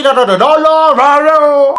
띠라라라라라라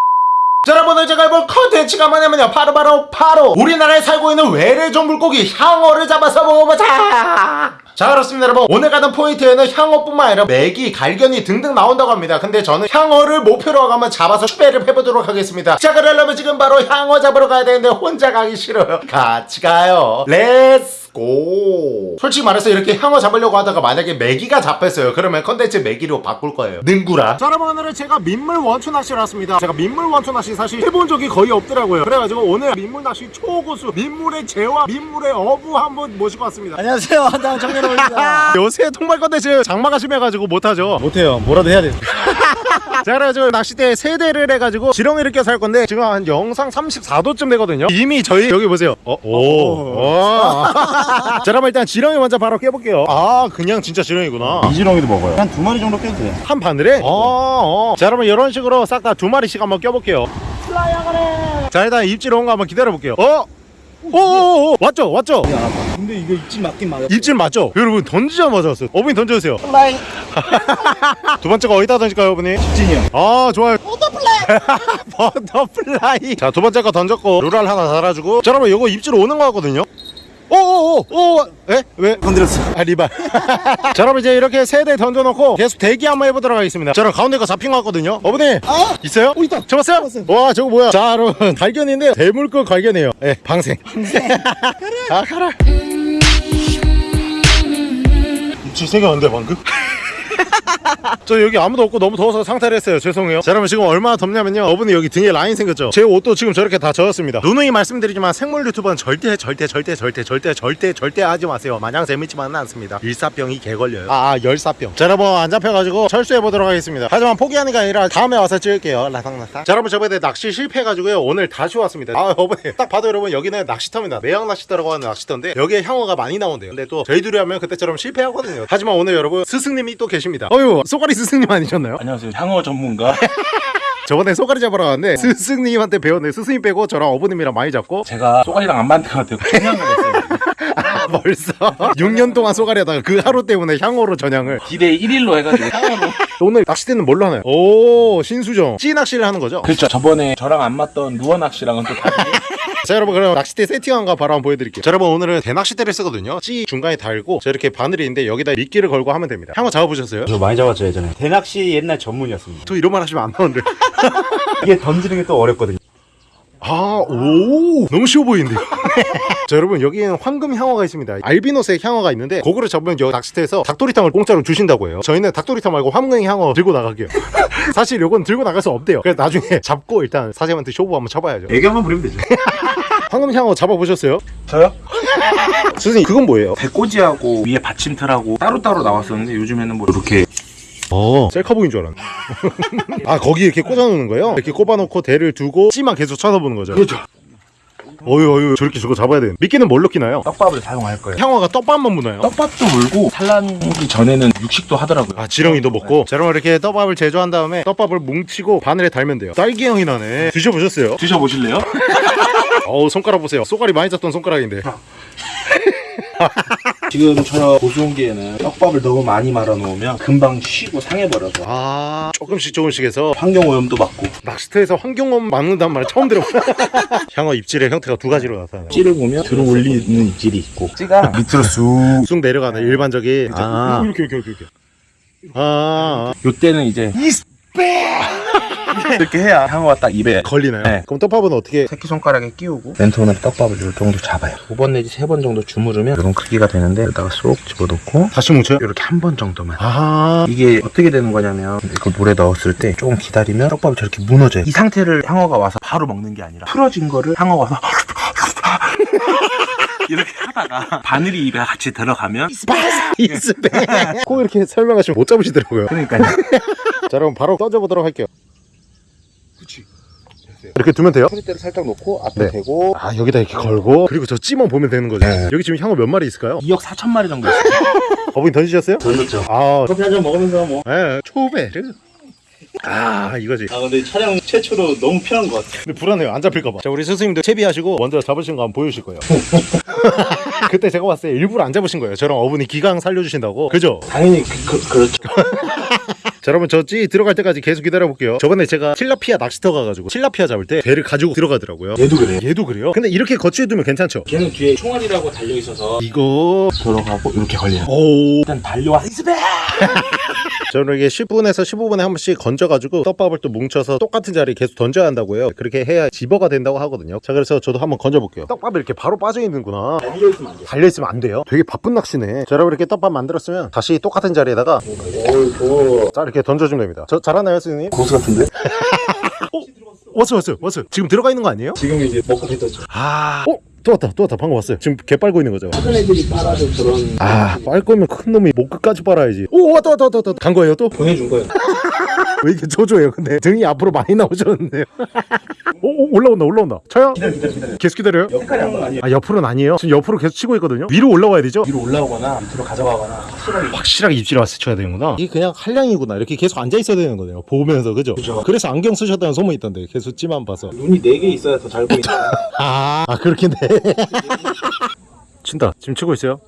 자 여러분 오늘 제가 해볼 컨텐츠가 뭐냐면요 바로 바로 바로 우리나라에 살고 있는 외래종 물고기 향어를 잡아서 먹어보자 자 그렇습니다 여러분 오늘 가는 포인트에는 향어뿐만 아니라 메기, 갈겨니 등등 나온다고 합니다 근데 저는 향어를 목표로 한번 잡아서 추배를 해보도록 하겠습니다 자 그러려면 지금 바로 향어 잡으러 가야 되는데 혼자 가기 싫어요 같이 가요 let's go 솔직히 말해서 이렇게 향어 잡으려고 하다가 만약에 메기가 잡혔어요. 그러면 컨텐츠 메기로 바꿀 거예요. 능구라. 자 여러분 오늘은 제가 민물 원투 낚시를 왔습니다. 제가 민물 원투 낚시 사실 해본 적이 거의 없더라고요. 그래가지고 오늘 민물 낚시 초고수 민물의 제왕 민물의 어부 한분 모시고 왔습니다. 안녕하세요. 한당 청년호입니다. 요새 통발 컨텐츠 장마가 심해가지고 못하죠. 못해요. 뭐라도 해야 돼 자 그래가지고 낚싯대 세대를 해가지고 지렁이를 껴서 할 건데 지금 한 영상 34도쯤 되거든요. 이미 저희 여기 보세요. 어, 오, 오. 자 그럼 일단 지렁이 먼저 바로 껴볼게요. 아 그냥 진짜 지렁이구나. 이 지렁이도 먹어요. 한 두 마리 정도 껴도 돼요. 한 바늘에? 어, 어. 자 그러면 이런 식으로 싹 다 두 마리씩 한번 껴볼게요. 자 일단 입질 온 거 한번 기다려볼게요. 어? 오오오 왔죠 왔죠? 근데 이거 입질 맞긴 맞아 입질 맞죠? 여러분 던지자마자 왔어요. 어머니 던져주세요. Fly. 두 번째 거 어디다 던질까요 어머니? 직진이요. 아 좋아요. Butterfly. Butterfly. 자 두 번째 거 던졌고 루랄 하나 달아주고. 자 여러분 이거 입질 오는 거 같거든요 오오오오 에? 왜? 건드렸어 아 리발 자 여러분 이제 이렇게 세 대 던져놓고 계속 대기 한번 해보도록 하겠습니다 자 여러분 가운데 거 잡힌 거 같거든요 어머니 아! 있어요? 어, 있다. 잡았어요? 잡았어요. 와 저거 뭐야 자 여러분 발견인데 대물급 발견이에요 예 방생 방생 아 가라 입질 생겼는데 방금? 저 여기 아무도 없고 너무 더워서 상태를 했어요. 죄송해요. 자 여러분 지금 얼마나 덥냐면요. 어분이 여기 등에 라인 생겼죠? 제 옷도 지금 저렇게 다 젖었습니다. 누누이 말씀드리지만 생물 유튜버는 절대 절대 절대 절대 절대 절대 절대 하지 마세요. 마냥 재밌지만은 않습니다. 일사병이 개 걸려요. 아, 아 열사병. 자 여러분 안 잡혀가지고 철수해 보도록 하겠습니다. 하지만 포기하는 게 아니라 다음에 와서 찍을게요. 라상라상 자 여러분 저번에 낚시 실패해가지고요. 오늘 다시 왔습니다. 아 어머니. 딱 봐도 여러분 여기는 낚시터입니다. 매양 낚시터라고 하는 낚시터인데 여기에 향어가 많이 나온대요. 근데 또 저희 둘이 하면 그때처럼 실패하거든요. 하지만 오늘 여러분 스승님이 또 계십니다. 어휴 쏘가리 스승님 아니셨나요? 안녕하세요. 향어 전문가. 저번에 쏘가리 잡으러 왔는데 스승님한테 배웠는데 스승님 빼고 저랑 어부님이랑 많이 잡고 제가 쏘가리랑 안 맞는 것 같아요. 그냥을 했어요. 아 벌써. 6년 동안 쏘가리 하다가 그 하루 때문에 향어로 전향을. 기대 1일로 해가지고. 향어로. 오늘 낚싯대는 뭘로 하나요? 오 신수정. 찌 낚시를 하는 거죠? 그렇죠. 저번에 저랑 안 맞던 루어 낚시랑은 또 다르게. 자 여러분 그럼 낚싯대 세팅한 거 바로 한번 보여드릴게요. 자 여러분 오늘은 대낚싯대를 쓰거든요. 찌 중간에 달고 저 이렇게 바늘이 있는데 여기다 미끼를 걸고 하면 됩니다. 향어 잡아보셨어요? 저 많이 잡았죠 예전에. 대낚시 옛날 전문이었습니다. 저 이런 말 하시면 안 나오는데. 이게 던지는 게 또 어렵거든요 아, 오, 너무 쉬워 보이는데요. 자, 여러분, 여기에는 황금 향어가 있습니다. 알비노색 향어가 있는데, 그거를 잡으면 여기 낚시터에서 닭도리탕을 공짜로 주신다고 해요. 저희는 닭도리탕 말고 황금 향어 들고 나갈게요. 사실 요건 들고 나갈 수 없대요. 그래서 나중에 잡고 일단 사장님한테 쇼부 한번 쳐봐야죠. 애기 한번 부리면 되죠 황금 향어 잡아보셨어요? 저요? 선생님, 그건 뭐예요? 배꼬지하고 위에 받침틀하고 따로따로 나왔었는데 요즘에는 뭐 이렇게 어, 셀카 보인 줄 알았네. 아, 거기 이렇게 꽂아놓는 거예요? 이렇게 꼽아놓고 대를 두고 찌만 계속 쳐다보는 거죠? 그렇죠. 어유, 어유, 저렇게 저거 잡아야 되는. 미끼는 뭘로 끼나요? 떡밥을 사용할 거예요. 향어가 떡밥만 무나요? 떡밥도 물고 산란하기 전에는 육식도 하더라고요. 아 지렁이도 먹고 자 그럼 이렇게 떡밥을 제조한 다음에 떡밥을 뭉치고 바늘에 달면 돼요 딸기 향이 나네 드셔보셨어요? 드셔보실래요? 어우 손가락 보세요 쏘가리 많이 잡던 손가락인데 지금 저 고수온기에는 떡밥을 너무 많이 말아 놓으면 금방 쉬고 상해버려서. 아 조금씩 조금씩 해서 환경오염도 막고. 낚시터에서 환경원 막는단 말 처음 들어봐 향어 입질의 형태가 두 가지로 나타나요. 찌를 보면 들어 올리는 입질이 있고. 찌가 밑으로 쑥. 쑥 내려가는 일반적인 아. 이렇게 이렇게 이렇게 아, 아. 요때는 이제 이 렇게 해야 향어가 딱 입에 걸리나요? 네. 그럼 떡밥은 어떻게? 새끼손가락에 끼우고 멘토는 떡밥을 이 정도 잡아요. 두 번 내지 세 번 정도 주무르면 이런 크기가 되는데 여기다가 쏙 집어넣고 다시 뭉쳐요? 이렇게 한 번 정도만. 아 이게 어떻게 되는 거냐면 이거 물에 넣었을 때 조금 기다리면 떡밥이 저렇게 무너져요. 이 상태를 향어가 와서 바로 먹는 게 아니라 풀어진 거를 향어가 와서 이렇게 하다가 바늘이 입에 같이 들어가면 이스페. 꼭 이렇게 설명하시면 못 잡으시더라고요. 그러니까요. 자 그럼 바로 던져보도록 할게요 이렇게 두면 돼요? 소리대를 살짝 놓고 앞에 네. 대고. 아 여기다 이렇게 걸고? 그리고 저 찌만 보면 되는 거죠? 네. 여기 지금 향어 몇 마리 있을까요? 2억 4천 마리 정도 있어요. 어머니 던지셨어요? 던졌죠. 아. 커피 한 잔 먹으면서 뭐. 예, 초베르 아 이거지. 아 근데 촬영 최초로 너무 편한 것 같아 근데 불안해요. 안 잡힐까봐. 자 우리 스승님도 채비하시고 먼저 잡으신 거 한번 보여주실 거예요. 그때 제가 봤을 때 일부러 안 잡으신 거예요. 저랑 어머니 기강 살려주신다고. 그죠? 당연히 그, 그, 그렇죠 자 여러분 저찌 들어갈 때까지 계속 기다려볼게요 저번에 제가 틸라피아 낚시터 가가지고 틸라피아 잡을 때 배를 가지고 들어가더라고요 얘도 그래요. 얘도 그래요? 근데 이렇게 거치해두면 괜찮죠? 걔는 뒤에 총알이라고 달려 있어서 이거 들어가고 이렇게 걸려요. 오 일단 달려와 이스베. 저는 이게 10분에서 15분에 한 번씩 건져가지고 떡밥을 또 뭉쳐서 똑같은 자리에 계속 던져야 한다고요 그렇게 해야 집어가 된다고 하거든요 자 그래서 저도 한번 건져볼게요 떡밥이 이렇게 바로 빠져있는구나 달려 있으면 안 돼. 달려있으면 안 돼요 되게 바쁜 낚시네 자 여러분 이렇게 떡밥 만들었으면 다시 똑같은 자리에다가 오, 자 이렇게 던져주면 됩니다 저 잘하나요 선생님? 고수 같은데? 왔어 왔어 왔어 지금 들어가 있는 거 아니에요? 지금 이제 먹고 뱉었죠. 아 어? 또 왔다 또 왔다 방금 왔어요. 지금 개 빨고 있는 거죠? 작은 애들이 빨아도 그런 아빨 거면 큰 놈이 목 끝까지 빨아야지. 오 왔다 왔다 왔다 왔다. 간 거예요 또? 보내준 거예요. 왜 이렇게 조조해요 근데? 등이 앞으로 많이 나오셨는데요. 오, 오 올라온다 올라온다. 차야? 기다려 기다려 기다려. 계속 기다려요? 한건 아니에요. 아 옆으로는 아니에요? 지금 옆으로 계속 치고 있거든요? 위로 올라와야 되죠? 위로 올라오거나 밑으로 가져가거나 확실하게. 확실하게 입질 왔을 쳐야 되는구나. 이게 그냥 한량이구나. 이렇게 계속 앉아 있어야 되는 거네요. 보면서 그죠? 그죠. 그래서 안경 쓰셨다는 소문이 있던데 계속 찌만 봐서. 눈이 네개 있어야 더 잘 보이는 아, 아 그렇겠네 친다. 지금 치고 있어요?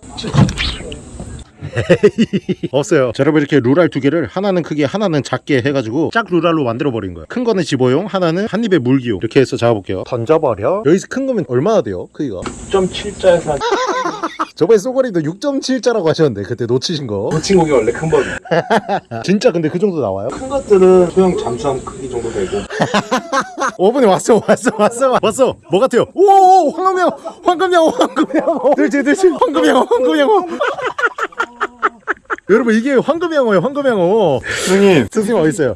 없어요. 자 여러분 이렇게 루랄 두 개를 하나는 크게 하나는 작게 해가지고 짝 루랄로 만들어 버린 거예요. 큰 거는 집어용 하나는 한 입에 물기용. 이렇게 해서 잡아볼게요. 던져버려? 여기서 큰 거면 얼마나 돼요 크기가? 6.7자에서 한 저번에 쏘가리도 6.7자라고 하셨는데 그때 놓치신 거. 놓친 고기 원래 큰 법이에요. 진짜 근데 그 정도 나와요? 큰 것들은 소형 잠수함 크기 정도 되고. 5분에 왔어 왔어 왔어 왔어. 뭐 같아요? 오 황금양 황금양 황금양 들지 들지. 황금양 황금양 여러분 이게 황금양어예요 황금양어. 선생님. 스승님 어딨어요?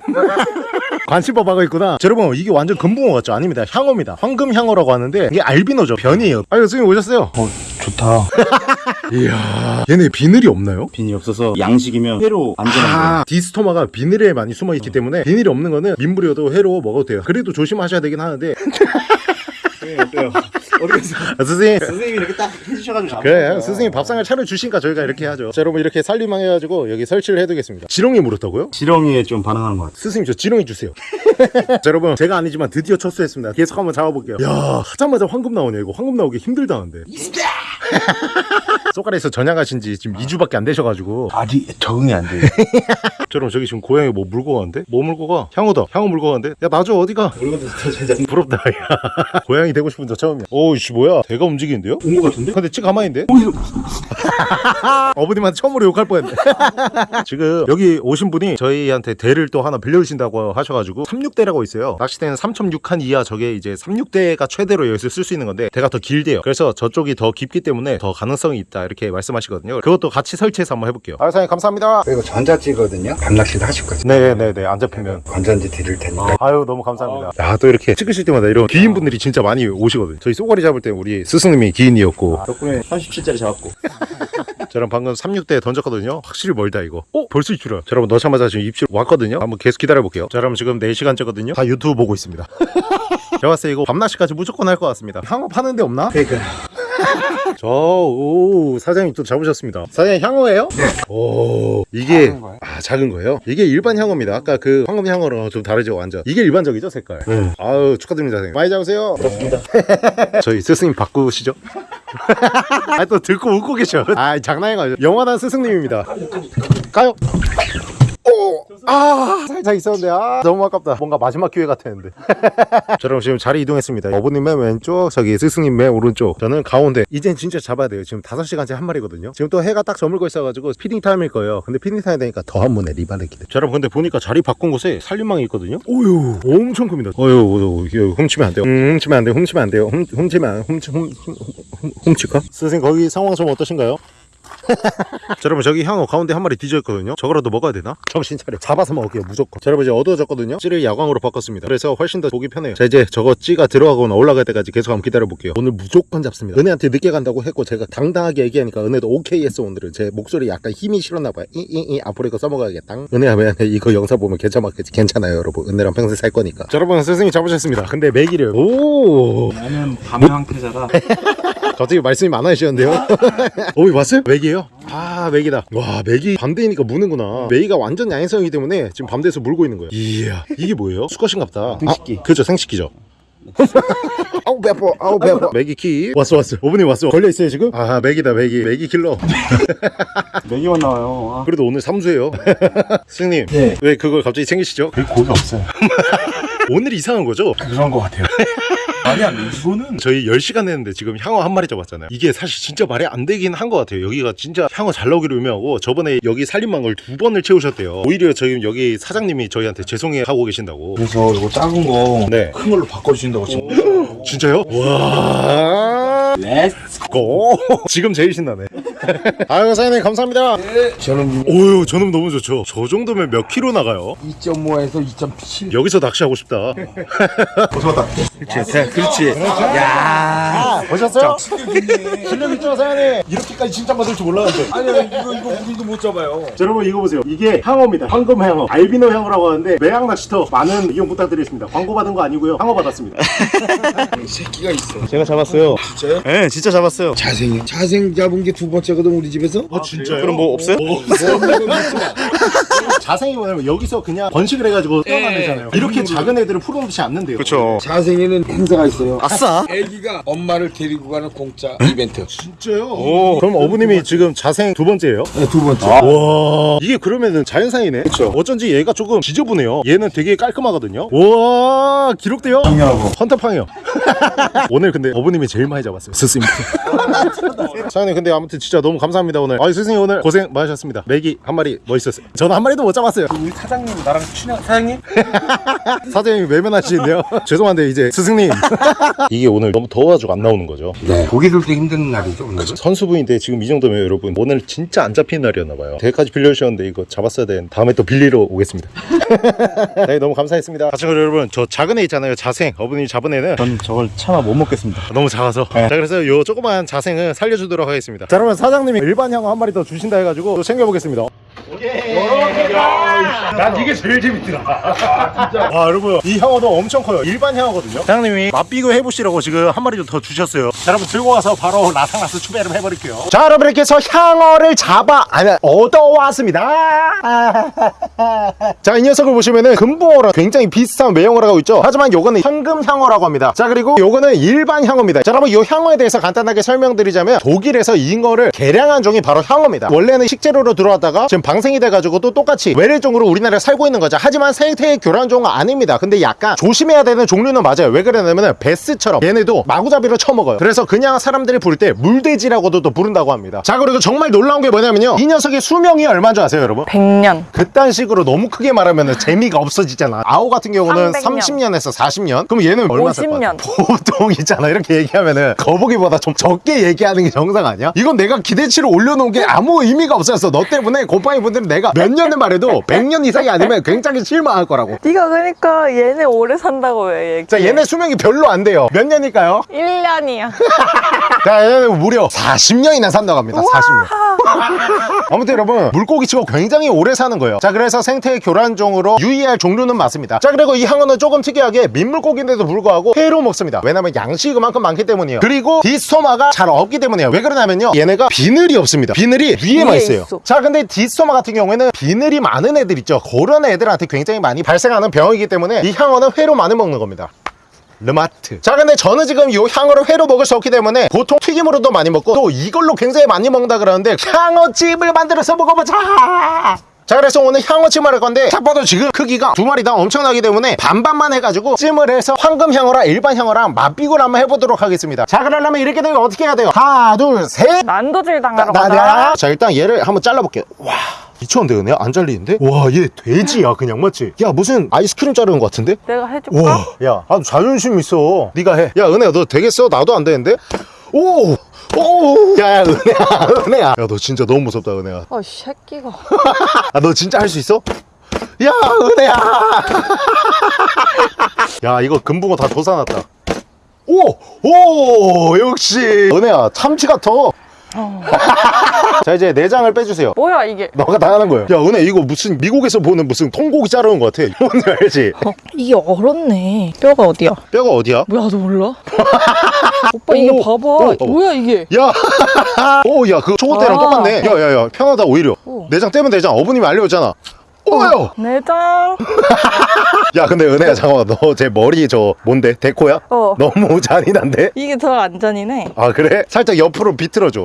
관심법 하고 있구나. 자, 여러분 이게 완전 금붕어 같죠? 아닙니다. 향어입니다. 황금향어라고 하는데 이게 알비노죠 변이에요. 아유 스승님 오셨어요? 어 좋다. 이야 얘네 비늘이 없나요? 빈이 없어서 양식이면 회로 안전한 거예요. 아, 디스토마가 비늘에 많이 숨어 있기 때문에 비늘이 없는 거는 민물이어도 회로 먹어도 돼요 그래도 조심하셔야 되긴 하는데 선생님 어때요? 어떻게 아, 스승님 선생님이 이렇게 딱 해주셔가지고 그래. 스승님 밥상을 차려주시니까 저희가 이렇게 하죠 자 여러분 이렇게 살림망 해가지고 여기 설치를 해두겠습니다 지렁이 물었다고요? 지렁이에 좀 반응하는 것 같아요. 스승님 저 지렁이 주세요 자 여러분 제가 아니지만 드디어 첫수했습니다 계속 한번 잡아볼게요 야 하자마자 황금 나오네 이거 황금 나오기 힘들다는데 쏘가리에서 전향하신 지 지금 2주밖에 안 되셔가지고 아직 적응이 안 돼. 저럼 저기 지금 고양이 뭐 물고 가는데? 뭐 물고 가? 향어다 향어 물고 가는데? 야 놔줘 어디가? 물건도 더 제작. 부럽다 야 고양이 되고 싶은 저 처음이야 오이씨 뭐야 대가 움직이는데요? 온거 같은데? 근데 찌 가만히 있는데? 어머님한테 처음으로 욕할 뻔했네. 지금 여기 오신 분이 저희한테 대를 또 하나 빌려주신다고 하셔가지고 36대라고 있어요. 낚시대는 3.6칸 이하 저게 이제 36대가 최대로 여기서 쓸 수 있는 건데 대가 더 길대요. 그래서 저쪽이 더 깊기 때문에 더 가능성이 있다 이렇게 말씀하시거든요. 그것도 같이 설치해서 한번 해볼게요. 아 사장님 감사합니다. 이거 전자찌거든요. 밤낚시도 하실 거죠. 네네네 안 잡히면. 건전지 드릴 테니까. 아유 너무 감사합니다. 야또 이렇게 찍으실 때마다 이런 기인분들이 진짜 많이 오시거든요. 저희 쏘가리 잡을 때 우리 스승님이 기인이었고. 덕분에 37짜리 잡았고. 저랑 방금 36대 던졌거든요. 확실히 멀다 이거. 어? 벌써 입질이야 자 여러분 넣자마자 지금 입질 왔거든요. 한번 계속 기다려볼게요. 자 여러분 지금 4시간째거든요. 다 유튜브 보고 있습니다. 제가 봤을 때 이거 밤낚시까지 무조건 할 것 같습니다. 향어 파는 데 없나? 그러니까 저 오 사장님 또 잡으셨습니다 사장님 향어예요? 네 오 이게 작은 거예요? 아 작은 거예요? 이게 일반 향어입니다 아까 그 황금 향어랑 좀 다르죠 완전 이게 일반적이죠 색깔 네. 아유 축하드립니다 사장님 많이 잡으세요 그렇습니다. 저희 스승님 바꾸시죠? 아 또 듣고 웃고 계셔. 아 장난해가지고 영원한 스승님입니다. 가요. 오, 아 살짝 있었는데 아 너무 아깝다. 뭔가 마지막 기회 같았는데. 자, 여러분 지금 자리 이동했습니다. 어부님 맨 왼쪽, 저기 스승님 맨 오른쪽. 저는 가운데. 이젠 진짜 잡아야 돼요. 지금 5시간째 한 마리거든요. 지금 또 해가 딱 저물고 있어가지고 feeding time일 거예요. 근데 feeding time 되니까 더 한 번에 리바를 기대. 자, 여러분 근데 보니까 자리 바꾼 곳에 살림망이 있거든요. 오유, 엄청 큽니다. 어유, 훔치면 안 돼요. 음, 훔치면 안 돼요. 훔치면 안 돼요. 훔, 훔치면 안, 훔치, 훔, 훔, 훔, 훔칠까? 선생님 거기 상황 좀 어떠신가요? 자 여러분 저기 향어 가운데 한 마리 뒤져있거든요. 저거라도 먹어야 되나? 정신 차려. 잡아서 먹을게요 무조건. 자 여러분 이제 어두워졌거든요. 찌를 야광으로 바꿨습니다. 그래서 훨씬 더 보기 편해요. 자 이제 저거 찌가 들어가거나 올라갈 때까지 계속 한번 기다려볼게요. 오늘 무조건 잡습니다. 은혜한테 늦게 간다고 했고 제가 당당하게 얘기하니까 은혜도 오케이 했어 오늘은. 제 목소리 약간 힘이 실었나봐요. 이이이 앞으로 이거 써먹어야겠다. 은혜야 미안해 이거 영상 보면 괜찮았겠지. 괜찮아요 여러분. 은혜랑 평생 살 거니까. 자 여러분 스승님 잡으셨습니다. 근데 매기를. 오! 나는 밤의 황태자다. 갑자기 말씀이 많아지셨는데요? 오, 왔어요? 맥이에요? 아, 맥이다. 와, 맥이 밤 되니까 무는구나. 메기가 완전 야행성이기 때문에 지금 밤 돼서 물고 있는 거예요. 이야, 이게 뭐예요? 수컷인갑다. 생식기. 아, 그죠, 생식기죠. 아우 배포 아우 배포 맥이 키 왔어 왔어 어머님 왔어 걸려 있어요 지금 아 맥이다 맥이 맥이 킬러 메기만 나와요. 아. 그래도 오늘 삼수예요 스님 네. 왜 그걸 갑자기 챙기시죠 여기 고기 없어요. 오늘 이상한 거죠 그런 것 같아요. 아니 아니 이거는 저희 10시간 했는데 지금 향어 한 마리 잡았잖아요 이게 사실 진짜 말이 안 되긴 한 것 같아요 여기가 진짜 향어 잘 나오기로 유명하고 저번에 여기 살림망을 두 번을 채우셨대요 오히려 저희 여기 사장님이 저희한테 죄송해 하고 계신다고 그래서 이거 작은 거 네. 큰 걸로 바꿔주신다고 지금. 진짜요? 와 let's go 지금 제일 신나네. 아유 사장님 감사합니다. 저는 오유 저놈 너무 좋죠. 저 정도면 몇 킬로 나가요? 2.5에서 2.7 여기서 낚시하고 싶다. 그렇지, 그렇지. 야. 보셨어요? 실력 있죠 사장님? 이렇게까지 칭찬받을 줄 몰랐는데. 아니 이거 이거 우리도 못 잡아요. 자, 여러분 이거 보세요. 이게 향어입니다. 황금 향어. 알비노 향어라고 하는데 매양 낚시터 많은 이용 부탁드리겠습니다. 광고 받은 거 아니고요. 향어 받았습니다. 새끼가 있어. 제가 잡았어요. 진짜요? 네 진짜 잡았어요. 자생 자생 잡은 게 두 번째거든 우리 집에서? 아 진짜요? 그럼 뭐 없어요? 자생이 뭐냐면 여기서 그냥 번식을 해가지고 떠나내잖아요. 이렇게 작은 애들은 풀어놓지 않는데요. 그렇죠 자생에는 행사가 있어요. 아싸. 애기가 엄마를 데리고 가는 공짜 이벤트. 진짜요? 오. 그럼 어부님이 지금 자생 두 번째예요? 네, 두 번째. 와. 이게 그러면은 자연상이네. 그쵸. 어쩐지 얘가 조금 지저분해요. 얘는 되게 깔끔하거든요. 와 기록돼요? 당연하고. 헌터팡이요 오늘 근데 어부님이 제일 많이 잡았어요 스승님 사장님 근데 아무튼 진짜 너무 감사합니다 오늘. 아 스승님 오늘 고생 많으셨습니다. 메기 한 마리 멋있었어요. 저는 한 마리도 못 잡았어요. 우리 사장님 나랑 친한 사장님? 사장님이 외면하시는데요. 죄송한데 이제 스승님. 이게 오늘 너무 더워가지고 안 나오는 거죠? 네. 고기 들때 힘든 날이죠 오늘은 선수부인데 지금 이 정도면 여러분 오늘 진짜 안 잡히는 날이었나 봐요. 대까지 빌려주셨는데 이거 잡았어야 되는 다음에 또 빌리러 오겠습니다. 네 너무 감사했습니다. 자 그럼 여러분 저 작은 애 있잖아요. 자생. 어머님이 잡은 애는 전 저걸 차마 못 먹겠습니다. 너무 작아서. 자 그래서 요 조그만 자생 은 살려주도록 하겠습니다. 자 그러면 사장님이 일반 향어 한 마리 더 주신다 해가지고 또 챙겨보겠습니다 난 이게 제일 재밌더라. 아 여러분 이 향어도 엄청 커요. 일반 향어거든요. 사장님이 맛비교 해보시라고 지금 한 마리 더 주셨어요. 자 여러분 들고 와서 바로 라상라스 추배를 해버릴게요. 자 여러분 이렇게 해서 향어를 잡아 아니 얻어왔습니다. 자 이 녀석을 보시면은 금붕어랑 굉장히 비슷한 외형을 하고 있죠? 하지만 요거는 현금 향어라고 합니다. 자 그리고 요거는 일반 향어입니다. 자 여러분 요 향어에 대해서 간단하게 설명드리자면 독일에서 잉어를 개량한 종이 바로 향어입니다. 원래는 식재료로 들어왔다가 지금 방 생이 돼가지고 또 똑같이 외래종으로 우리나라에 살고 있는 거죠 하지만 생태의 교란종은 아닙니다 근데 약간 조심해야 되는 종류는 맞아요 왜 그러냐면은 베스처럼 얘네도 마구잡이로 쳐먹어요 그래서 그냥 사람들이 부를 때 물돼지라고도 또 부른다고 합니다 자 그리고 정말 놀라운 게 뭐냐면요 이 녀석의 수명이 얼마인 줄 아세요 여러분? 100년. 그딴 식으로 너무 크게 말하면 재미가 없어지잖아. 아오 같은 경우는 300년. 30년에서 40년? 그럼 얘는 얼마 살것 50년. 같아? 보통 있잖아. 이렇게 얘기하면은 거북이보다 좀 적게 얘기하는 게 정상 아니야? 이건 내가 기대치를 올려놓은 게 아무 의미가 없었어. 너 때문에 곰팡이 분들은 내가 몇 년을 말해도 100년 이상이 아니면 굉장히 실망할 거라고. 네가 그러니까 얘네 오래 산다고 왜 얘기해? 자, 얘네 수명이 별로 안 돼요. 몇 년일까요? 1년이야. 자, 얘는 무려 40년이나 산다고 합니다. 40년. 아무튼 여러분 물고기치고 굉장히 오래 사는 거예요 자 그래서 생태 교란종으로 유의할 종류는 맞습니다 자 그리고 이 항어는 조금 특이하게 민물고기인데도 불구하고 회로 먹습니다 왜냐면 양식이 그만큼 많기 때문이에요 그리고 디스토마가 잘 없기 때문이에요 왜 그러냐면요 얘네가 비늘이 없습니다 비늘이 위에만 위에 있어요 있어. 자 근데 디스토마 같은 경우에는 비늘이 많은 애들 있죠. 그런 애들한테 굉장히 많이 발생하는 병이기 때문에 이 향어는 회로 많이 먹는 겁니다. 르마트. 자 근데 저는 지금 이 향어를 회로 먹을 수 없기 때문에 보통 튀김으로도 많이 먹고 또 이걸로 굉장히 많이 먹는다 그러는데 향어찜을 만들어서 먹어보자! 자 그래서 오늘 향어 찜을 할 건데 딱 봐도 지금 크기가 두 마리 다 엄청나기 때문에 반반만 해가지고 찜을 해서 황금 향어랑 일반 향어랑 맛비교를 한번 해보도록 하겠습니다. 자 그러려면 이렇게 되면 어떻게 해야 돼요? 하나 둘셋! 난도질 당하러 나, 가자. 나, 자 일단 얘를 한번 잘라볼게요. 와 미쳤는데 은혜야 안 잘리는데? 와 얘 돼지야 그냥 맞지? 야 무슨 아이스크림 자르는 것 같은데? 내가 해줄까? 와, 야, 아, 자존심 있어. 네가 해. 야, 은혜야, 너 되겠어? 나도 안 되는데? 오, 오, 야, 야, 은혜야, 은혜야. 야, 너 진짜 너무 무섭다, 은혜야. 어, 이 새끼가. 아, 너 진짜 할 수 있어? 야, 은혜야. 야, 이거 금붕어 다 조사놨다. 오, 오, 역시. 은혜야, 참치 같아. 자, 이제 내장을 빼주세요. 뭐야, 이게? 너가 다 하는 거예요. 야, 은혜, 이거 무슨 미국에서 보는 무슨 통고기 자르는 것 같아. 뭔지 알지? 이게 얼었네. 뼈가 어디야? 뼈가 어디야? 뭐야, 너 몰라? 오빠, 이게 오, 봐봐. 오, 오. 뭐야, 이게? 야, 오, 야, 그 초고 때랑 아. 똑같네. 야, 야, 야, 편하다 오히려. 오. 내장 떼면 되잖아. 어머님이 알려줬잖아. 오요. 내장. 야 근데 은혜야 잠깐만 너 제 머리 저 뭔데 데코야? 어. 너무 잔인한데? 이게 더 안전이네. 아 그래? 살짝 옆으로 비틀어줘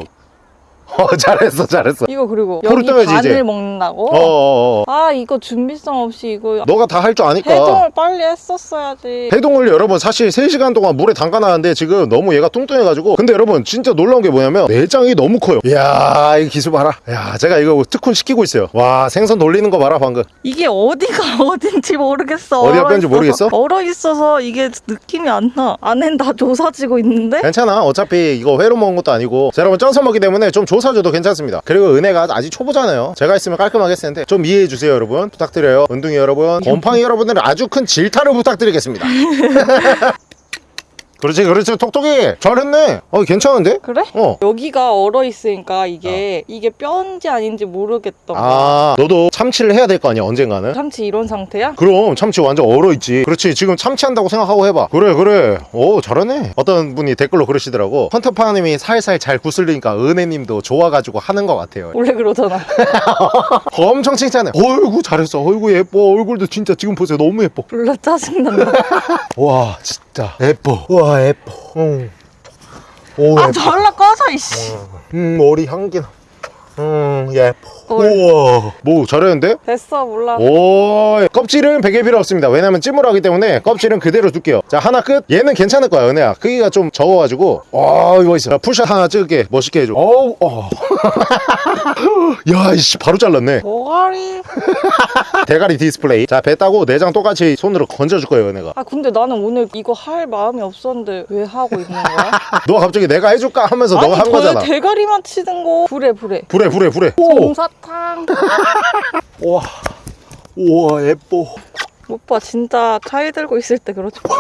어 잘했어 잘했어 이거 그리고 여기 떠야지, 반을 이제. 먹는다고? 어어어 아 이거 준비성 없이 이거 너가 다 할 줄 아니까 해동을 빨리 했었어야지. 해동을 여러분 사실 3시간 동안 물에 담가놨는데 지금 너무 얘가 뚱뚱해가지고 근데 여러분 진짜 놀라운 게 뭐냐면 내장이 너무 커요 이야 이 기술 봐라 야 제가 이거 특훈 시키고 있어요 와 생선 돌리는 거 봐라 방금 이게 어디가 어딘지 모르겠어. 어디가 뺀지. 모르겠어? 얼어 있어서 이게 느낌이 안 나. 안엔 다 조사지고 있는데? 괜찮아 어차피 이거 회로 먹은 것도 아니고 자, 여러분 쪄서 먹기 때문에 좀 조사줘도 괜찮습니다. 그리고 은혜가 아직 초보잖아요. 제가 있으면 깔끔하게 했을 텐데 좀 이해해주세요 여러분. 부탁드려요. 은둥이 여러분. 곰팡이 여러분들은 아주 큰 질타를 부탁드리겠습니다 그렇지 그렇지 톡톡이 잘했네 어 괜찮은데? 그래? 어 여기가 얼어 있으니까 이게 이게 뼈인지 아닌지 모르겠던. 아, 너도 참치를 해야 될 거 아니야, 언젠가는? 참치 이런 상태야? 그럼 참치 완전 얼어있지. 그렇지, 지금 참치한다고 생각하고 해봐. 그래, 그래. 오, 잘하네. 어떤 분이 댓글로 그러시더라고. 헌터파님이 살살 잘 구슬리니까 은혜님도 좋아가지고 하는 것 같아요. 원래 그러잖아. 엄청 칭찬해. 어이구, 잘했어. 어이구, 예뻐. 얼굴도 진짜 지금 보세요. 너무 예뻐. 졸라 짜증난다. 와, 진짜. 예뻐. 와, 응. 오, 아 예뻐. 졸라 꺼져 이씨. 음, 머리 향기나. 음, 예뻐. 뭘. 우와. 뭐, 잘했는데? 됐어 몰라. 오 껍질은 베개 필요 없습니다 왜냐면 찜을 하기 때문에 껍질은 그대로 둘게요 자 하나 끝 얘는 괜찮을 거야 은혜야 크기가 좀 적어가지고 와 이거 있어 자, 풀샷 하나 찍을게 멋있게 해줘 어우 어. 야 이씨 바로 잘랐네 뭐가리? 대가리 디스플레이 자 배 따고 내장 똑같이 손으로 건져줄 거예요 은혜가 아 근데 나는 오늘 이거 할 마음이 없었는데 왜 하고 있는 거야? 너가 갑자기 내가 해줄까 하면서 너가 한저 거잖아 대가리만 치는 거. 불에 불에. 불에 불에 불에 오 솜사 탕. 우와 우와 예뻐 오빠 진짜 차이 들고 있을 때 그러지 마.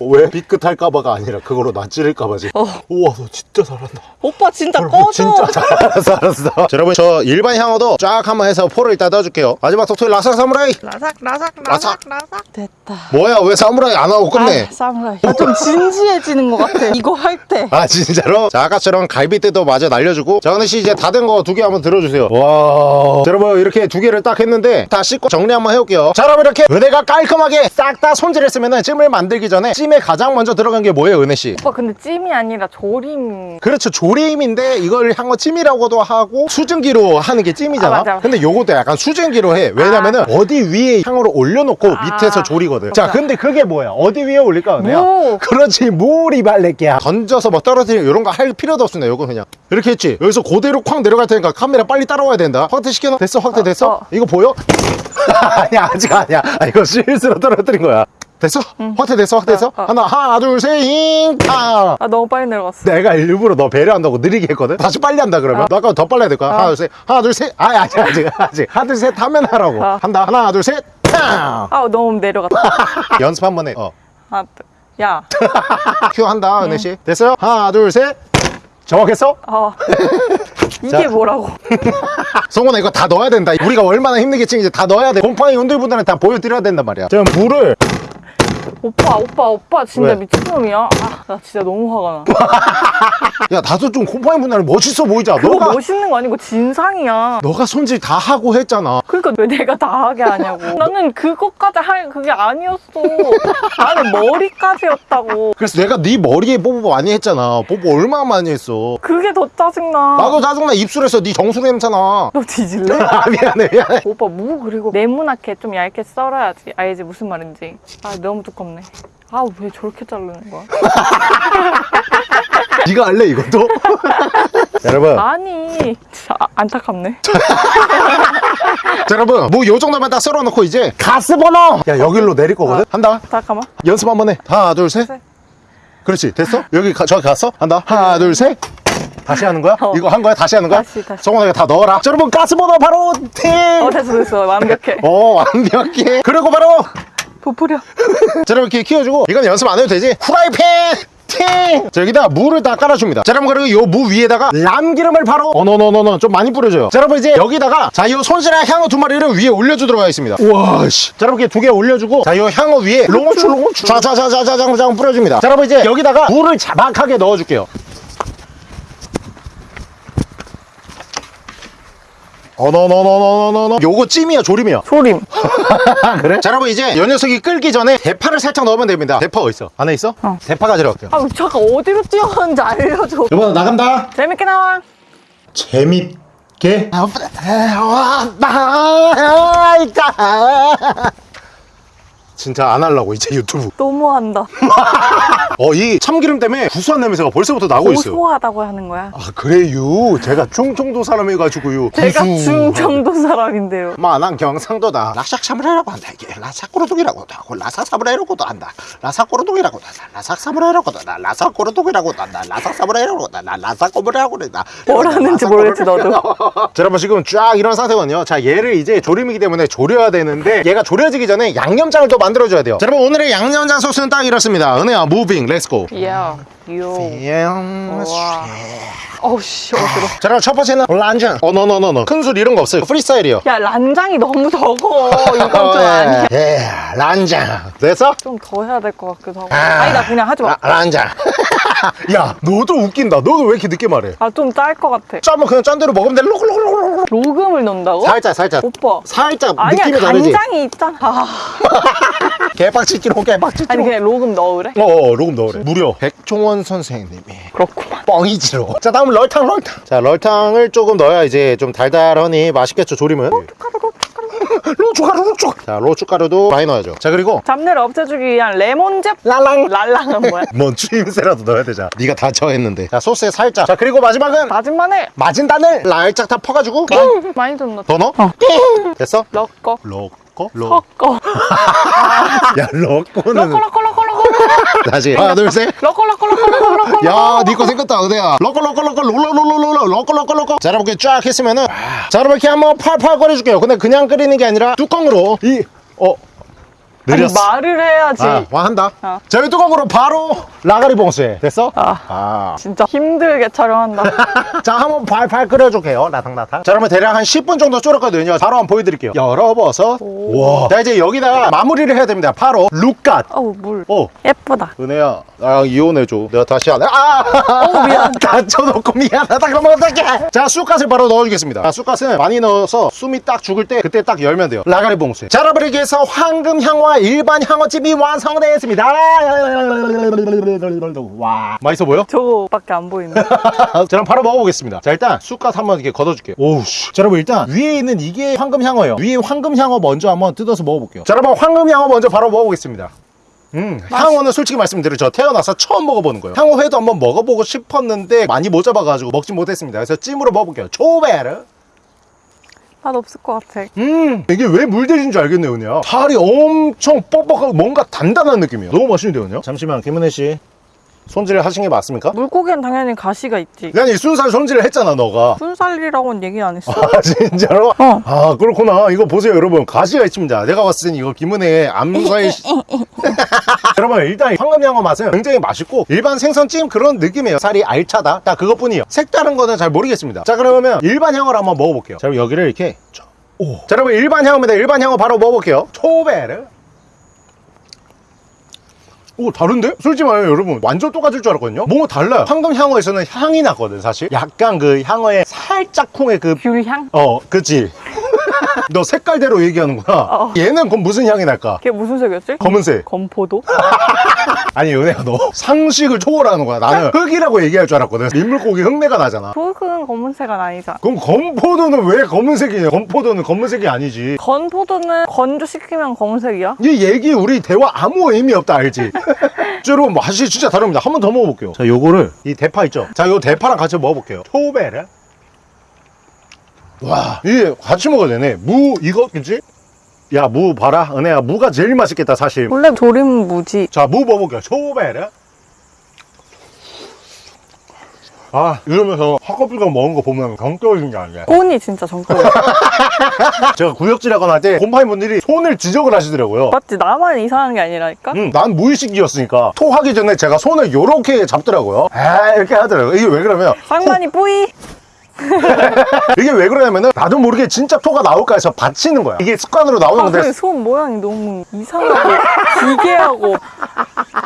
왜 삐끗할까봐가 아니라 그거로 나 찌를까봐지 어. 우와 너 진짜 잘한다 오빠 진짜 뭘, 꺼져. 진짜 잘했어 알았어 자, 여러분 저 일반 향어도 쫙 한번 해서 포를 이따 넣어줄게요 마지막 톡톡이 라삭 사무라이 라삭 라삭 라삭. 라삭. 됐다. 뭐야 왜 사무라이 안 하고 끝내 아, 사무라이. 아, 좀 진지해지는 것 같아. 이거 할 때. 아 진짜로? 자 아까처럼 갈비뼈도 마저 날려주고 자 은혜씨 이제 다 된 거 두 개 한번 들어주세요 와 자, 여러분 이렇게 두 개를 딱 했는데 다 씻고 정리 한번 해올게요 자 여러분 이렇게 은혜가 깔끔하게 싹 다 손질했으면 찜을 만들기 전에 찜에 가장 먼저 들어간 게 뭐예요 은혜씨? 오빠 근데 찜이 아니라 조림. 그렇죠 조림인데 이걸 향어 찜이라고도 하고 수증기로 하는 게 찜이잖아 아, 맞아. 근데 요것도 약간 수증기로 해 왜냐면은 어디 위에 향어를 올려놓고 아. 밑에서 조리거든 자 근데 그게 뭐야 어디 위에 올릴까 은혜야? 무. 그렇지 물이 발레끼야 던져서 뭐 떨어뜨리는 이런 거 할 필요도 없습니다 요거 그냥 이렇게 했지 여기서 그대로 쾅 내려갈 테니까 카메라 빨리 따라와야 된다 확대 시켜놔 됐어 확대 됐어? 어. 이거 보여? 아니야 아직 아니야. 아, 이거 실수로 떨어뜨린 거야. 됐어? 확대 됐어? 확대 됐어? 어, 어. 하나 하나 둘셋잉! 탕아 너무 빨리 내려갔어. 내가 일부러 너 배려한다고 느리게 했거든? 다시 빨리 한다 그러면? 너 아까 더 빨리 해야 될 거야. 하나 둘셋. 하나 둘셋. 아니 아직 아직 아직. 하나 둘셋 하면 하라고. 어. 한다. 하나 둘셋. 탕! 아 너무 내려갔다. 연습 한 번 해. 어. 아, 야. 큐 한다 은혜씨. 됐어요? 하나 둘셋 정확했어? 어. 이게 자. 뭐라고? 성훈아 이거 다 넣어야 된다 우리가 얼마나 힘들겠지 이제 다 넣어야 돼 곰팡이 온들분들은 다 보여드려야 된단 말이야 자 물을 오빠 오빠 오빠 진짜 왜? 미친놈이야. 아, 나 진짜 너무 화가 나. 야 나도 좀 곰팡이 분들은 멋있어 보이자 그거 너가 멋있는 거 아니고 진상이야. 너가 손질 다 하고 했잖아 그러니까 왜 내가 다 하게 하냐고. 나는 그것까지 할 그게 아니었어. 나는 머리까지였다고. 그래서 내가 네 머리에 뽀뽀 많이 했잖아 뽀뽀 얼마나 많이 했어 그게 더 짜증나. 나도 짜증나 입술에서 네 정수 냄새나 너 뒤질래? 아 미안해 미안해 오빠 무 그리고 네모나게 좀 얇게 썰어야지. 알지 무슨 말인지. 아 너무 두껍네. 아 왜 저렇게 자르는 거야? 네가 할래 이것도? 여러분 아니 진짜 아- 안타깝네. 자, 여러분 뭐 요 정도만 딱 썰어놓고 이제 가스 버너 야 여기로 내릴 거거든 한다 잠깐만. 연습 한번 해 하나 둘셋 셋. 그렇지 됐어? 여기 가, 저기 갔어? 한다 하나 둘셋 다시 하는 거야? 어. 이거 한 거야? 다시 하는 거야? 다시, 다시. 이거 다 넣어라 자, 여러분 가스버너 바로 팀! 어 됐어 됐어 완벽해. 어 완벽해 그리고 바로 부풀려. 자 여러분 이렇게 키워주고 이건 연습 안 해도 되지? 후라이팬! 팅! 자 여기다 물을 다 깔아줍니다. 자 여러분 그리고 요 무 위에다가 람기름을 바로 어너너너너 좀 많이 뿌려줘요. 자 여러분 이제 여기다가 자요 손질한 향어 두 마리를 위에 올려주도록 하겠습니다. 우와 씨. 자 여러분 이렇게 두 개 올려주고 자요 향어 위에 롱추 롱추 자자자자자장 뿌려줍니다. 자 여러분 이제 여기다가 물을 자박하게 넣어줄게요 어너너너너너너 요거 찜이야 조림이야 조림. 그래? 자 여러분 이제 요 녀석이 끓기 전에 대파를 살짝 넣으면 됩니다 대파 어디 있어? 안에 있어? 어. 대파 가지러 갈게요 아 잠깐 어디로 뛰어가는지 알려줘. 여보 나간다 재밌게 나와. 재밌게 진짜 안 하려고 이제 유튜브. 너무한다. 어 이 참기름 때문에 구수한 냄새가 벌써부터 나고 있어요. 고소하다고 하는 거야. 아 그래요? 제가 충청도 사람이가지고요. 제가. 중정도 사람인데요. 마난 경상도다. 라삭사무라이라고 한다 이게. 라삭꼬르동이라고도 하고 라삭사무라이라고도 한다. 라삭꼬르동이라고도 한다. 라삭사무라이라고도 한다. 라삭꼬르동이라고도 한다. 라삭사무라이라고도 한다. 라삭꼬르라고도 한다. 뭘 하는지 모르겠지, 너도. 자 여러분 지금 쫙 이런 상태거든요. 자 얘를 이제 조림이기 때문에 조려야 되는데 얘가 조려지기 전에 양념장을 또 만 들어줘야 돼요 자 여러분 오늘의 양념장 소스는 딱 이렇습니다 은혜야 무빙 렛츠고. 와. 어우씨, 어지러. 자 그럼 첫 번째는 란장 어너너너너 큰술 이런 거 없어요 프리스타일이요 야, 란장이 너무 적어. 이건 좀 아니야. 예, 란장 됐어? 좀 더 해야 될 것 같기도 하고. 아 니다, 그냥 하지 마. 라, 란장 야 너도 웃긴다 너도 왜 이렇게 늦게 말해 아, 좀 짤 것 같아. 짜면 그냥 짠 대로 먹으면 돼 로글로글로글 로금을 넣는다고? 살짝 살짝 오빠. 살짝 아니야, 느낌이 다르지 간장이 있잖아. 아, 개빡치기로 개빡치기로 아니, 그냥 로금 넣으래? 어 어 로금 넣으래 무려 백종원 선생님이 그렇구만. 뻥이지로 자 다음 럴탕 럴탕 자 럴탕을 조금 넣어야 이제 좀 달달하니 맛있겠죠 조림은 로추가루 로추 자 로추가루도 많이 넣어야죠 자 그리고 잡내를 없애주기 위한 레몬즙? 랄랑 랄랑은 뭐야? 뭔 추임새라도 넣어야 되자 네가 다 저했는데 자 소스에 살짝 자 그리고 마지막은 다진 마늘? 마진 단을 날짝 다 퍼가지고 많이 좀 넣자. 더 넣어? 어. 됐어? 넣고. 로꼬 로. 섞어. 야 로꼬는 러꺼러꺼러꺼러꺼. 다시 하나 둘셋 러꺼러꺼러꺼러꺼. 야, 니거 생겼다, 은혜야. 로꼬, 로꼬, 로꼬, 롤롤롤롤롤, 로꼬, 로꼬, 로꼬. 자, 여러분, 이렇게 쫙 했으면은. 자, 여러분, 이렇게 한번 팔팔 끓여줄게요. 근데 그냥 끓이는 게 아니라 뚜껑으로 이, 어, 아니, 느렸어. 말을 해야지. 아, 와, 한다. 어. 자, 이 뚜껑으로 바로 라가리 봉수에. 됐어? 아. 아. 진짜 힘들게 촬영한다. 자, 한번 팔팔 끓여줄게요. 라탕라탕. 자, 그러면 대략 한 10분 정도 졸였거든요. 바로 한번 보여드릴게요. 열어버섯. 와. 자, 이제 여기다가 마무리를 해야 됩니다. 바로 룩갓. 어우, 물. 어, 예쁘다. 은혜야, 나랑 이혼해줘. 내가 다시 안 해. 아! 어우, 미안. 다쳐놓고 미안하다. 그러면 어떡해. 자, 쑥갓을 바로 넣어주겠습니다. 자, 쑥갓은 많이 넣어서 숨이 딱 죽을 때 그때 딱 열면 돼요. 라가리 봉수에. 자, 여러분, 이렇게 해서 황금 향과 일반 향어찜이 완성되었습니다. 와. 맛있어 보여? 저거밖에 안 보이네. 자, 그럼 바로 먹어보겠습니다. 자, 일단 쑥갓 한번 이렇게 걷어줄게요. 오우, 씨. 자, 여러분, 일단 위에 있는 이게 황금 향어예요. 위에 황금 향어 먼저 한번 뜯어서 먹어볼게요. 자, 여러분, 황금 향어 먼저 바로 먹어보겠습니다. 음, 향어는 솔직히 말씀드려 저 태어나서 처음 먹어보는 거예요. 향어회도 한번 먹어보고 싶었는데 많이 못 잡아가지고 먹지 못했습니다. 그래서 찜으로 먹어볼게요. 초베르. 맛 없을 것 같아. 음, 이게 왜 물들인 줄 알겠네요, 은혜야. 살이 엄청 뻑뻑하고 뭔가 단단한 느낌이에요. 너무 맛있는데요, 은혜야? 잠시만, 김은혜 씨. 손질을 하신 게 맞습니까? 물고기엔 당연히 가시가 있지. 아니, 순살 손질을 했잖아, 너가. 순살이라고는 얘기 안 했어. 아 진짜로? 어. 아 그렇구나 이거 보세요 여러분 가시가 있습니다 내가 봤을 땐 이거 김은혜의 암살 시- 여러분 일단 황금양어 맛은 굉장히 맛있고 일반 생선찜 그런 느낌이에요 살이 알차다 딱 그것뿐이에요 색다른 거는 잘 모르겠습니다 자 그러면 일반 향어를 한번 먹어볼게요 자 그럼 여기를 이렇게 쫙. 오. 자 여러분 일반 향어입니다 일반 향어 바로 먹어볼게요 초베르 오 다른데? 솔직히 말해요 여러분 완전 똑같을 줄 알았거든요 뭔가 달라요 황금 향어에서는 향이 나거든 사실 약간 그 향어의 살짝 콩의 그 귤향? 어, 그치. 너 색깔대로 얘기하는구나. 어. 얘는 그럼 무슨 향이 날까? 그게 무슨 색이었지? 검은색. 건포도? 아니, 은혜야, 너 상식을 초월하는 거야. 나는 흙이라고 얘기할 줄 알았거든. 민물고기 흙내가 나잖아. 붉은 검은색은 아니잖아. 그럼 건포도는 왜 검은색이냐? 건포도는 검은색이 아니지. 건포도는 건조시키면 검은색이야? 이 얘기 우리 대화 아무 의미 없다 알지? 자, 여러분 맛이 진짜 다릅니다. 한 번 더 먹어볼게요. 자, 요거를 이 대파 있죠? 자, 요 대파랑 같이 먹어볼게요. 초베르. 와, 이게 같이 먹어야 되네. 무 이거 그지? 야, 무 봐라. 은혜야, 무가 제일 맛있겠다 사실. 원래 조림 무지. 자, 무 먹어볼게요. 초베르. 아, 이러면서 헛커피가 먹은 거 보면 경 떨어진 게 아니야. 꽃이 진짜 정글이야. 제가 구역질하거나 할 때 곰파인 분들이 손을 지적을 하시더라고요. 맞지? 나만 이상한 게 아니라니까? 음, 난 무의식이었으니까 토하기 전에 제가 손을 요렇게 잡더라고요 아 이렇게 하더라고요 이게 왜 그러면 상만이 뿌이! 이게 왜 그러냐면은 나도 모르게 진짜 토가 나올까 해서 받치는 거야. 이게 습관으로 나오는 아, 건데 근데 손 모양이 너무 이상하고 기괴하고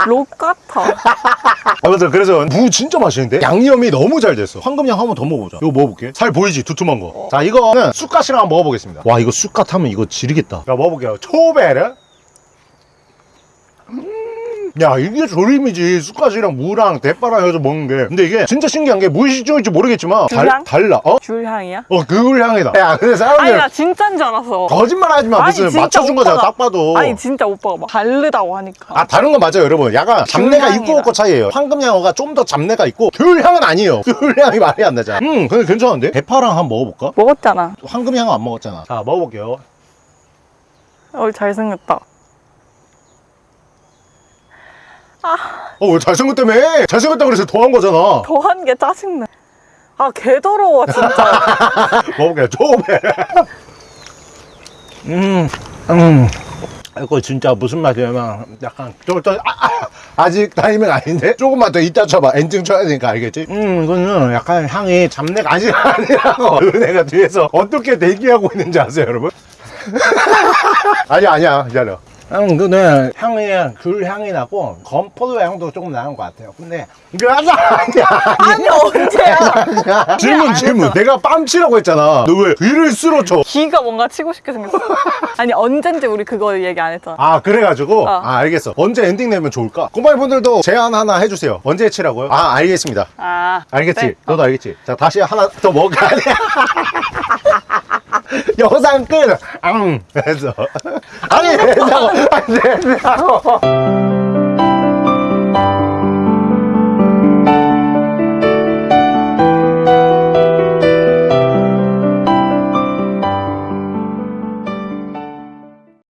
록 같아. 아무튼 그래서 무 진짜 맛있는데? 양념이 너무 잘 됐어. 황금양 한번 더 먹어보자. 이거 먹어볼게. 살 보이지? 두툼한 거자 이거는 쑥갓이랑 한번 먹어보겠습니다. 와 이거 쑥갓 하면 이거 지르겠다. 자 먹어볼게요. 초베르 야 이게 조림이지. 쑥갓이랑 무랑 대파랑 해서 먹는 게. 근데 이게 진짜 신기한 게 무의식중인지 모르겠지만 달? 달라. 어? 귤향이야? 어 그걸 향이다. 야 근데 아니 사람들 나 진짜인 줄 알았어. 거짓말 하지 마. 아니, 무슨 맞춰준 거잖아. 오빠가- 딱 봐도. 아니 진짜 오빠가 막 다르다고 하니까. 아 다른 건 맞아요 여러분. 약간 잡내가. 있고 없고 차이예요. 황금양어가 좀 더 잡내가 있고 귤향은 아니에요. 귤향이 말이 안 나잖아. 음 근데 괜찮은데? 대파랑 한번 먹어볼까? 먹었잖아. 황금향어 안 먹었잖아. 자 먹어볼게요. 어 잘생겼다 어 왜 잘생겼다며 잘생겼다 그래서 더한 거잖아. 더한 게 짜증나. 아 개 더러워 진짜. 먹어볼게요 조배 음, 음. 이거 진짜 무슨 맛이냐면 약간 쫄쫄 아, 아, 직 타이밍 아닌데? 조금만 더 이따 쳐봐. 엔딩 쳐야 되니까 알겠지? 음 이거는 약간 향이 잡내가 아직 아니라고. 은혜가 뒤에서 어떻게 대기하고 있는지 아세요 여러분? 아니야 아니야. 기다려 음, 근데 향이 귤 향이 나고 건포도 향도 조금 나는 것 같아요. 근데 이게 아니야 아니야. 아니 언제야 질문 질문. 내가 빰치라고 했잖아. 너 왜 귀를 쓸어쳐? 기가 뭔가 치고 싶게 생겼어 아니 언젠지 우리 그거 얘기 안 했잖아 아 그래가지고 어. 아 알겠어. 언제 엔딩 내면 좋을까? 꼬마이 분들도 제안 하나 해주세요. 언제 치라고요? 아 알겠습니다. 아 알겠지? 네. 너도 알겠지? 자 다시 하나 더 먹어야 돼. 영상 끝! 앙! 해서 아니 된다고! 안 된다고!